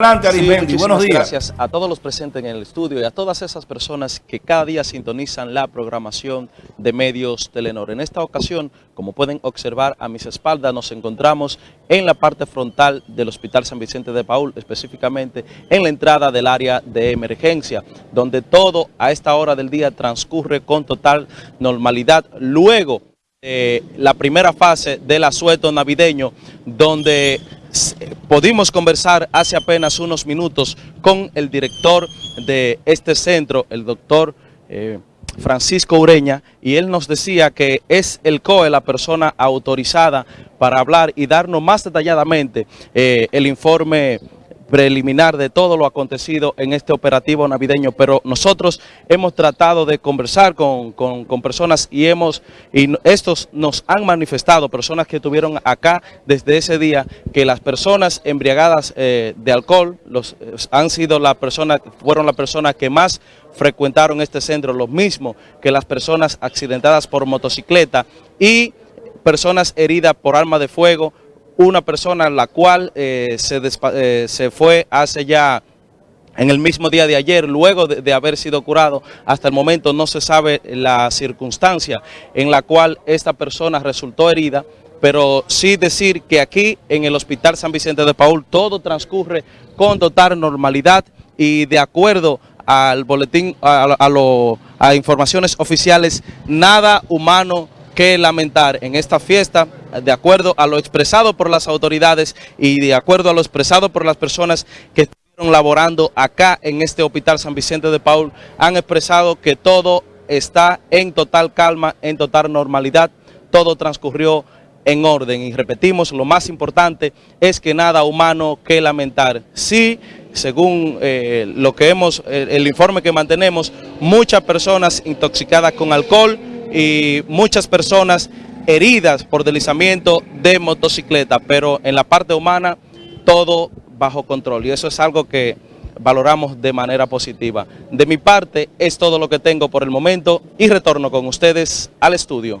Adelante, Arismendi. Buenos días. Gracias a todos los presentes en el estudio y a todas esas personas que cada día sintonizan la programación de medios Telenor. En esta ocasión, como pueden observar a mis espaldas, nos encontramos en la parte frontal del Hospital San Vicente de Paul, específicamente en la entrada del área de emergencia, donde todo a esta hora del día transcurre con total normalidad. Luego de la primera fase del asueto navideño, donde pudimos conversar hace apenas unos minutos con el director de este centro, el doctor eh, Francisco Ureña, y él nos decía que es el COE la persona autorizada para hablar y darnos más detalladamente eh, el informe preliminar de todo lo acontecido en este operativo navideño, pero nosotros hemos tratado de conversar con, con, personas y hemos y estos nos han manifestado, personas que estuvieron acá desde ese día, que las personas embriagadas eh, de alcohol los, eh, han sido las personas, fueron las personas que más frecuentaron este centro, lo mismo que las personas accidentadas por motocicleta y personas heridas por arma de fuego, una persona la cual eh, se, eh, se, fue hace ya en el mismo día de ayer, luego de, haber sido curado, hasta el momento no se sabe la circunstancia en la cual esta persona resultó herida, pero sí decir que aquí en el Hospital San Vicente de Paul todo transcurre con total normalidad y de acuerdo al boletín, a, a, lo, a informaciones oficiales, nada humano que lamentar. En esta fiesta, de acuerdo a lo expresado por las autoridades y de acuerdo a lo expresado por las personas que estuvieron laborando acá en este Hospital San Vicente de Paul, han expresado que todo está en total calma, en total normalidad, todo transcurrió en orden y repetimos, lo más importante es que nada humano que lamentar. Sí, según eh, lo que hemos, el, el informe que mantenemos, muchas personas intoxicadas con alcohol, y muchas personas heridas por deslizamiento de motocicleta, pero en la parte humana todo bajo control y eso es algo que valoramos de manera positiva. De mi parte es todo lo que tengo por el momento y retorno con ustedes al estudio.